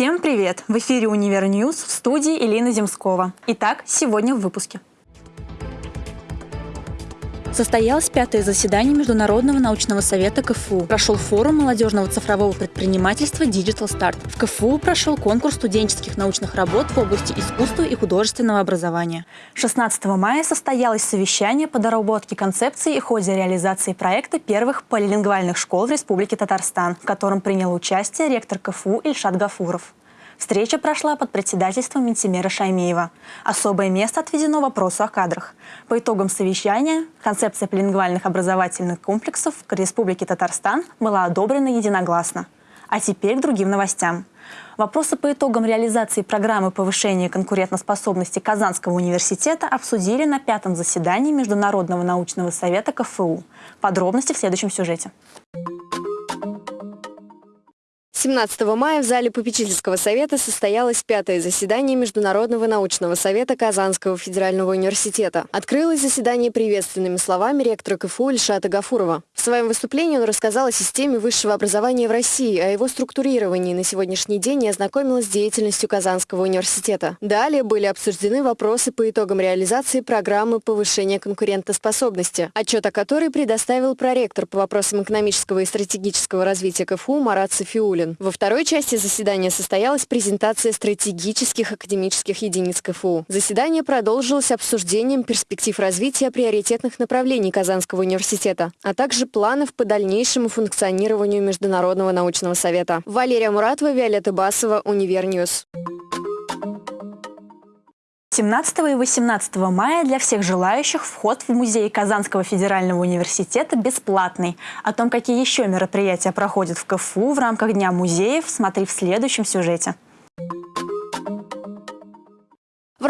Всем привет! В эфире «Универ News» в студии Элина Земскова. Итак, сегодня в выпуске. Состоялось пятое заседание Международного научного совета КФУ. Прошел форум молодежного цифрового предпринимательства Digital Start. В КФУ прошел конкурс студенческих научных работ в области искусства и художественного образования. 16 мая состоялось совещание по доработке концепции и ходе реализации проекта первых полилингвальных школ в Республике Татарстан, в котором принял участие ректор КФУ Ильшат Гафуров. Встреча прошла под председательством Минтимера Шаймеева. Особое место отведено вопросу о кадрах. По итогам совещания концепция полингвальных образовательных комплексов в Республике Татарстан была одобрена единогласно. А теперь к другим новостям. Вопросы по итогам реализации программы повышения конкурентоспособности Казанского университета обсудили на пятом заседании Международного научного совета КФУ. Подробности в следующем сюжете. 17 мая в зале попечительского совета состоялось пятое заседание Международного научного совета Казанского федерального университета. Открылось заседание приветственными словами ректора КФУ Ильшата Гафурова. В своем выступлении он рассказал о системе высшего образования в России, о его структурировании на сегодняшний день и ознакомилась с деятельностью Казанского университета. Далее были обсуждены вопросы по итогам реализации программы повышения конкурентоспособности, отчет о которой предоставил проректор по вопросам экономического и стратегического развития КФУ Марат Софиулин. Гагарин. Во второй части заседания состоялась презентация стратегических академических единиц КФУ. Заседание продолжилось обсуждением перспектив развития приоритетных направлений Казанского университета, а также планов по дальнейшему функционированию Международного научного совета. Валерия Муратова, Виолетта Басова, Универ News. 17 и 18 мая для всех желающих вход в музей Казанского федерального университета бесплатный. О том, какие еще мероприятия проходят в КФУ в рамках Дня музеев, смотри в следующем сюжете.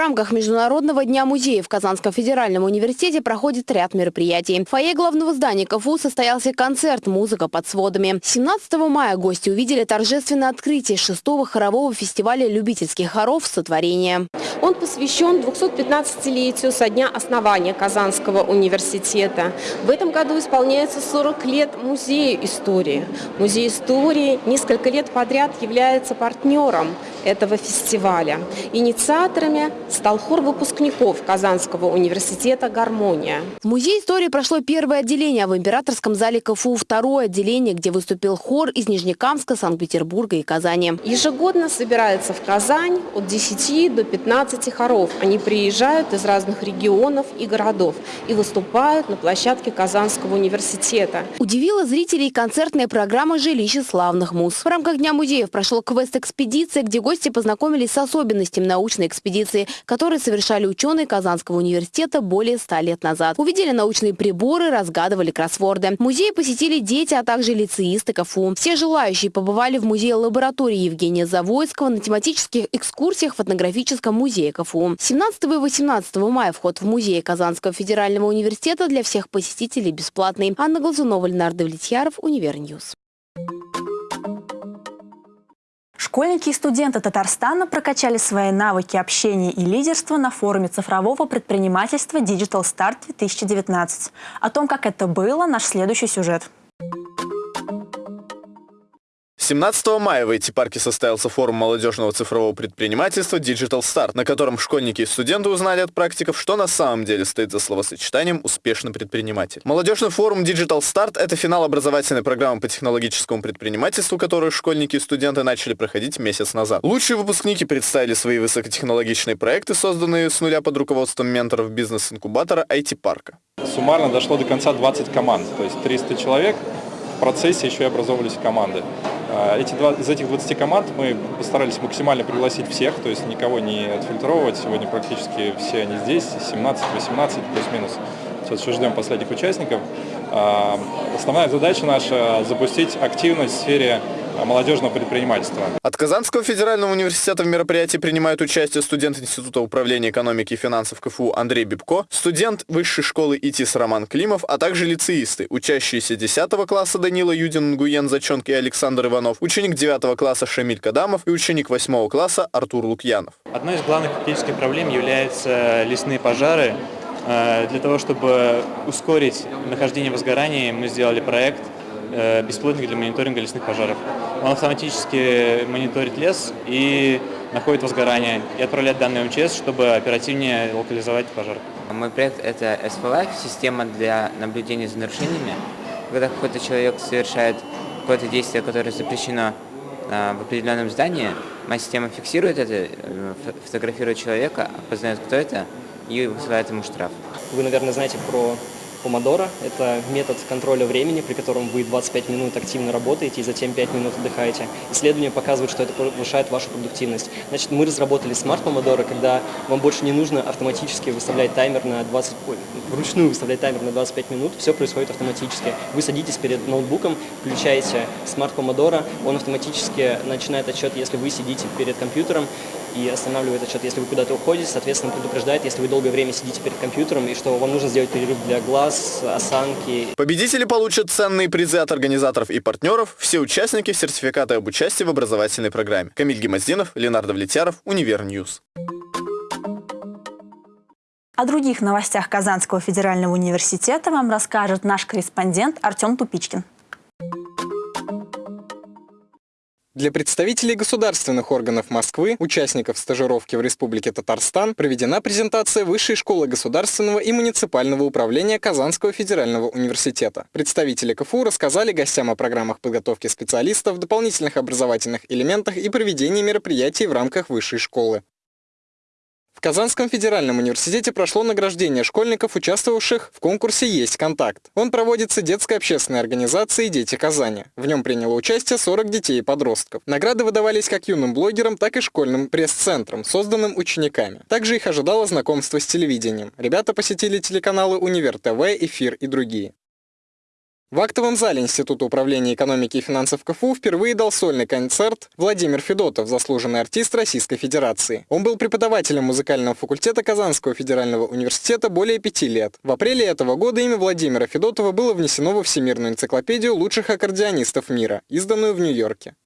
В рамках Международного дня музея в Казанском федеральном университете проходит ряд мероприятий. В фойе главного здания КФУ состоялся концерт «Музыка под сводами». 17 мая гости увидели торжественное открытие шестого хорового фестиваля любительских хоров «Сотворение». Он посвящен 215-летию со дня основания Казанского университета. В этом году исполняется 40 лет Музею истории. Музей истории несколько лет подряд является партнером этого фестиваля. Инициаторами стал хор выпускников Казанского университета «Гармония». В Музее истории прошло первое отделение, а в Императорском зале КФУ второе отделение, где выступил хор из Нижнекамска, Санкт-Петербурга и Казани. Ежегодно собирается в Казань от 10 до 15 хоров. Они приезжают из разных регионов и городов и выступают на площадке Казанского университета. Удивила зрителей концертная программа «Жилище славных муз». В рамках Дня музеев прошел квест-экспедиция, где гости познакомились с особенностями научной экспедиции, которые совершали ученые Казанского университета более ста лет назад. Увидели научные приборы, разгадывали кроссворды. Музей посетили дети, а также лицеисты КФУ. Все желающие побывали в музее лаборатории Евгения Завойского на тематических экскурсиях в этнографическом музее КФУ. 17 и 18 мая вход в музей Казанского федерального университета для всех посетителей бесплатный. Анна Глазунова, Ленар Давлетьяров, Универ News. Школьники и студенты Татарстана прокачали свои навыки общения и лидерства на форуме цифрового предпринимательства Digital Start 2019. О том, как это было, наш следующий сюжет. 17 мая в эти парке состоялся форум молодежного цифрового предпринимательства Digital Start, на котором школьники и студенты узнали от практиков, что на самом деле стоит за словосочетанием «успешный предприниматель». Молодежный форум Digital Start – это финал образовательной программы по технологическому предпринимательству, которую школьники и студенты начали проходить месяц назад. Лучшие выпускники представили свои высокотехнологичные проекты, созданные с нуля под руководством менторов бизнес-инкубатора IT-парка. Суммарно дошло до конца 20 команд, то есть 300 человек. В процессе еще и образовывались команды. А, эти два, из этих 20 команд мы постарались максимально пригласить всех, то есть никого не отфильтровывать. Сегодня практически все они здесь, 17, 18 плюс-минус. Сейчас еще ждем последних участников. А, основная задача наша – запустить активность в сфере молодежного предпринимательства. От Казанского федерального университета в мероприятии принимают участие студент Института управления экономики и финансов КФУ Андрей Бибко, студент Высшей школы ИТИС Роман Климов, а также лицеисты, учащиеся 10 класса Данила Юдин, Нгуен Заченк и Александр Иванов, ученик 9 класса Шамиль Кадамов и ученик 8 класса Артур Лукьянов. Одной из главных критических проблем являются лесные пожары. Э, для того, чтобы ускорить нахождение возгорания, мы сделали проект беспилотник для мониторинга лесных пожаров. Он автоматически мониторит лес и находит возгорание и отправляет данные МЧС, чтобы оперативнее локализовать пожар. Мой проект – это SPLife, система для наблюдения за нарушениями. Когда какой-то человек совершает какое-то действие, которое запрещено э, в определенном здании, моя система фиксирует это, э, фотографирует человека, опознает, кто это, и высылает ему штраф. Вы, наверное, знаете про Помодоро – это метод контроля времени, при котором вы 25 минут активно работаете и затем 5 минут отдыхаете. Исследования показывают, что это повышает вашу продуктивность. Значит, мы разработали smart Помодоро, когда вам больше не нужно автоматически выставлять таймер на 20, ой, вручную выставлять таймер на 25 минут, все происходит автоматически. Вы садитесь перед ноутбуком, включаете smart Помодоро, он автоматически начинает отсчет, если вы сидите перед компьютером, и останавливает отсчет, если вы куда-то уходите, соответственно, предупреждает, если вы долгое время сидите перед компьютером, и что вам нужно сделать перерыв для глаз, осанки. Победители получат ценные призы от организаторов и партнеров, все участники сертификаты об участии в образовательной программе. Камиль Гемоздинов, Ленар Давлетьяров, Универ News. О других новостях Казанского федерального университета вам расскажет наш корреспондент Артем Тупичкин. Для представителей государственных органов Москвы, участников стажировки в Республике Татарстан, проведена презентация Высшей школы государственного и муниципального управления Казанского федерального университета. Представители КФУ рассказали гостям о программах подготовки специалистов, дополнительных образовательных элементах и проведении мероприятий в рамках Высшей школы. В Казанском федеральном университете прошло награждение школьников, участвовавших в конкурсе «Есть контакт». Он проводится детской общественной организацией «Дети Казани». В нем приняло участие 40 детей и подростков. Награды выдавались как юным блогерам, так и школьным пресс-центрам, созданным учениками. Также их ожидало знакомство с телевидением. Ребята посетили телеканалы «Универ ТВ», «Эфир» и другие. В актовом зале Института управления экономики и финансов КФУ впервые дал сольный концерт Владимир Федотов, заслуженный артист Российской Федерации. Он был преподавателем музыкального факультета Казанского федерального университета более пяти лет. В апреле этого года имя Владимира Федотова было внесено во Всемирную энциклопедию лучших аккордеонистов мира, изданную в Нью-Йорке.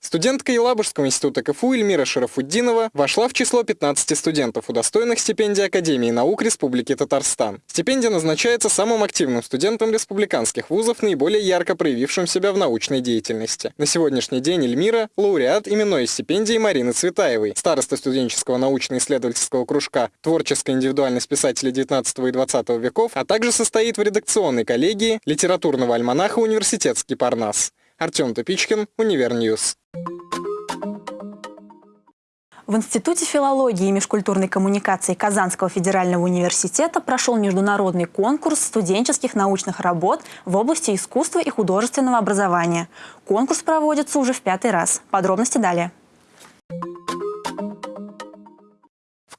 Студентка Елабужского института КФУ Эльмира Шарафуддинова вошла в число 15 студентов, удостоенных стипендии Академии наук Республики Татарстан. Стипендия назначается самым активным студентам республиканских вузов, наиболее ярко проявившим себя в научной деятельности. На сегодняшний день Эльмира – лауреат именной стипендии Марины Цветаевой, староста студенческого научно-исследовательского кружка «Творческая индивидуальность писателей 19 и 20 веков», а также состоит в редакционной коллегии литературного альманаха «Университетский Парнас». Артем Тупичкин, Универ News. В Институте филологии и межкультурной коммуникации Казанского федерального университета прошел международный конкурс студенческих научных работ в области искусства и художественного образования. Конкурс проводится уже в пятый раз. Подробности далее.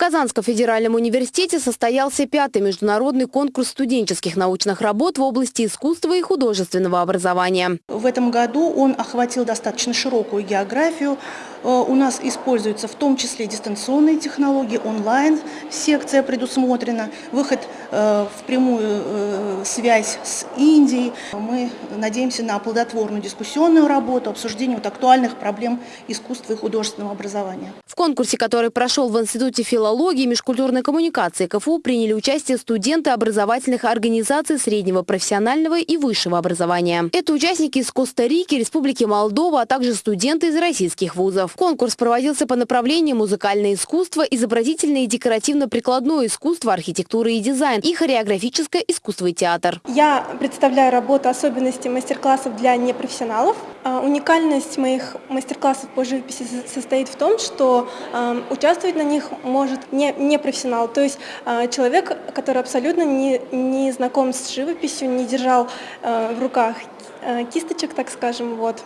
Казанском федеральном университете состоялся пятый международный конкурс студенческих научных работ в области искусства и художественного образования. В этом году он охватил достаточно широкую географию. Э, у нас используются в том числе дистанционные технологии, онлайн секция предусмотрена, выход э, в прямую э, связь с Индией. Мы надеемся на плодотворную дискуссионную работу, обсуждение вот актуальных проблем искусства и художественного образования. В конкурсе, который прошел в Институте филологии, и межкультурной коммуникации КФУ приняли участие студенты образовательных организаций среднего профессионального и высшего образования. Это участники из Коста-Рики, Республики Молдова, а также студенты из российских вузов. Конкурс проводился по направлению музыкальное искусство, изобразительное и декоративно-прикладное искусство, архитектура и дизайн и хореографическое искусство и театр. Я представляю работу особенности мастер-классов для непрофессионалов. А, уникальность моих мастер-классов по живописи состоит в том, что э, участвовать на них может не, не профессионал, то есть э, человек, который абсолютно не, не знаком с живописью, не держал э, в руках э, кисточек, так скажем, вот.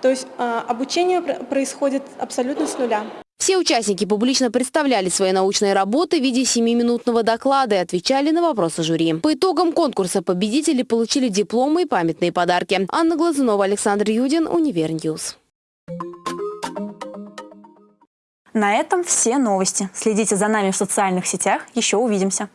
То есть обучение происходит абсолютно с нуля. Все участники публично представляли свои научные работы в виде 7-минутного доклада и отвечали на вопросы жюри. По итогам конкурса победители получили дипломы и памятные подарки. Анна Глазунова, Александр Юдин, Универньюз. На этом все новости. Следите за нами в социальных сетях. Еще увидимся.